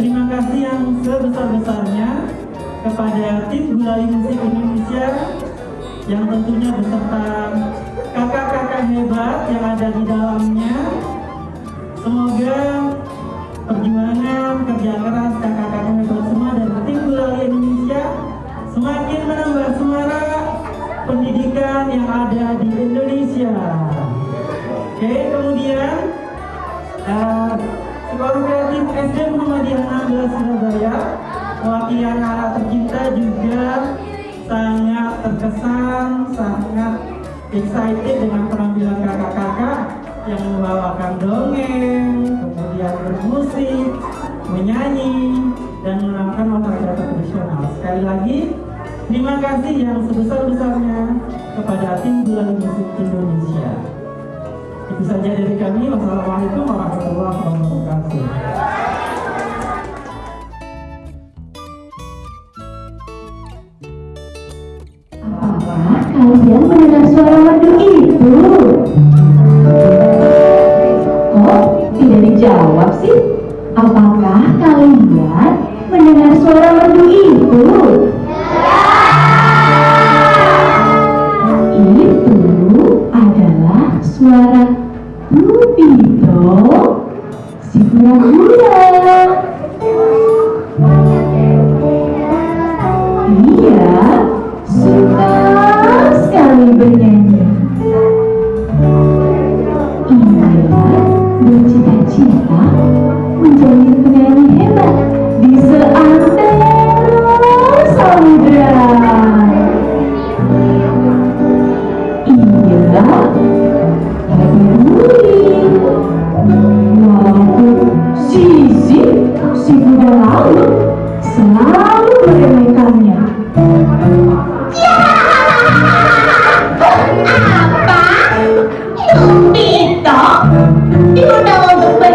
terima kasih yang sebesar-besarnya kepada tim Gulali Musik Indonesia yang tentunya beserta kakak-kakak hebat yang ada di dalamnya. Semoga perjuangan kerja keras kakak-kakak hebat semua dari tim Gulali Indonesia semakin menambah semarak pendidikan yang ada di Indonesia. Oke, kemudian uh, Sekolah Kreatif SD Muhammadiyah 16 Surabaya Wakilan anak tercinta juga sangat terkesan, sangat excited dengan penampilan kakak-kakak yang membawakan dongeng, kemudian bermusik, menyanyi, dan melakukan olahraga tradisional. Sekali lagi, terima kasih yang sebesar-besarnya kepada tim Bulan Musik Indonesia. Itu saja dari kami. Wassalamualaikum warahmatullahi wabarakatuh. Kalian mendengar suara merdu itu? Kok tidak dijawab sih? Apakah kalian mendengar suara merdu? Itu Lupito, si può morire.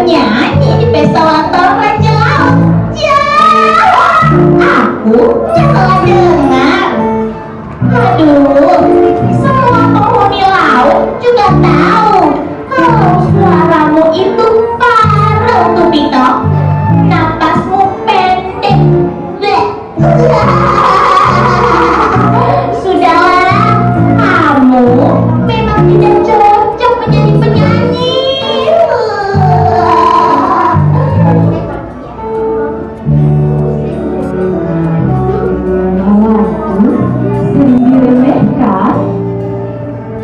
Bernyanyi di pesta ulang Raja Laut. Ya, aku yang salah dengar. Aduh, semua penghuni laut juga tahu kalau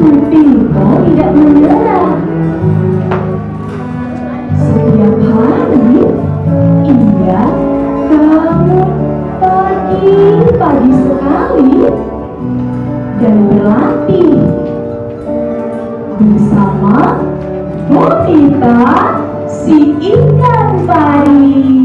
Tupito tidak menyerah. Setiap hari, ia bangun pagi-pagi sekali dan berlatih bersama Bonita si ikan pari.